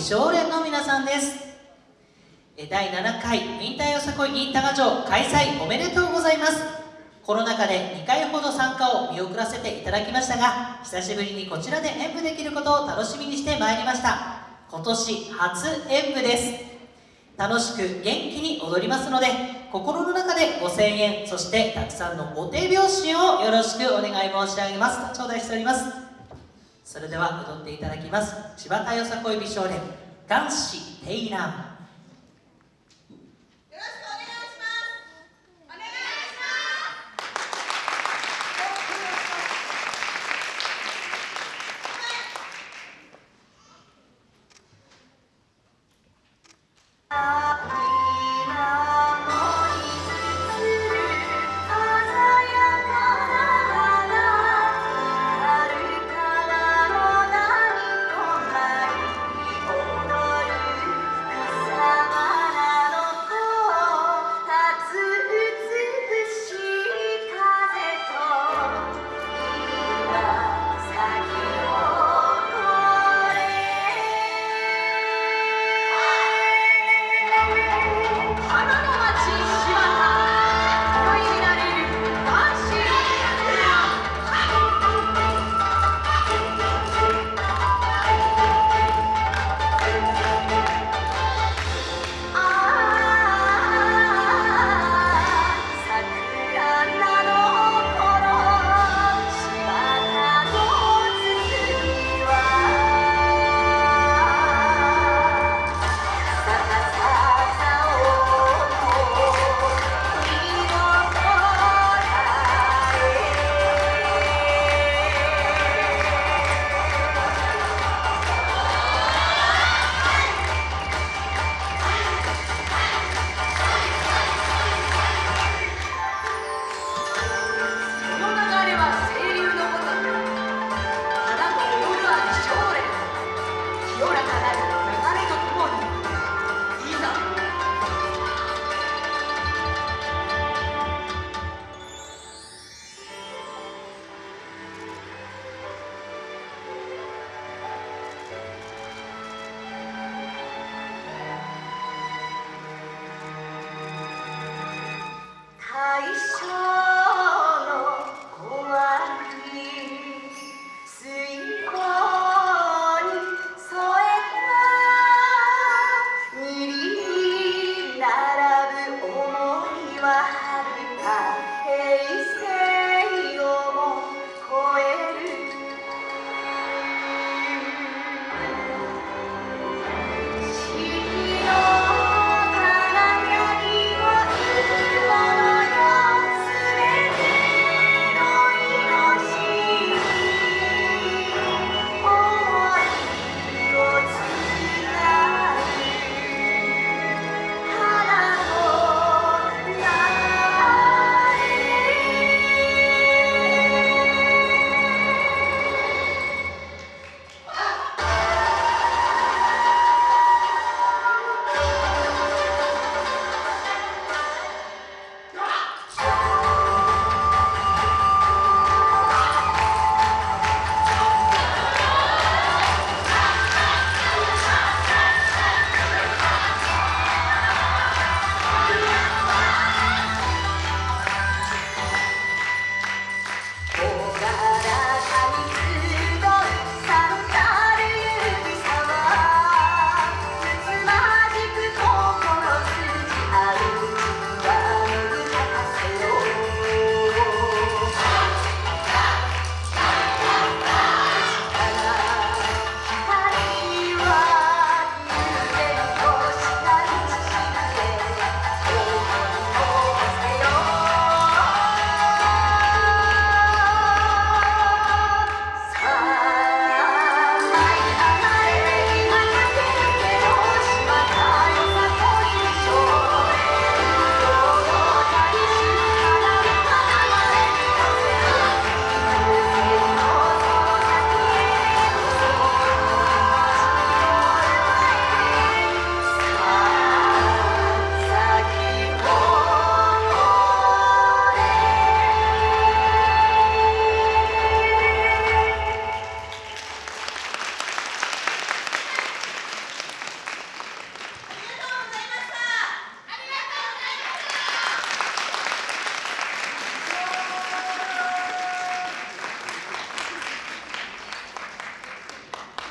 美少年の皆さんです。第7回ウィンターよさこい in 多賀城開催おめでとうございます。コロナ禍で2回ほど参加を見送らせていただきましたが久しぶりにこちらで演舞できることを楽しみにしてまいりました。今年初演舞です。楽しく元気に踊りますので心の中でご声援そしてたくさんのお手拍子をよろしくお願い申し上げます。頂戴しております。それでは踊っていただきます。千葉かよさこい美少年男子テイラン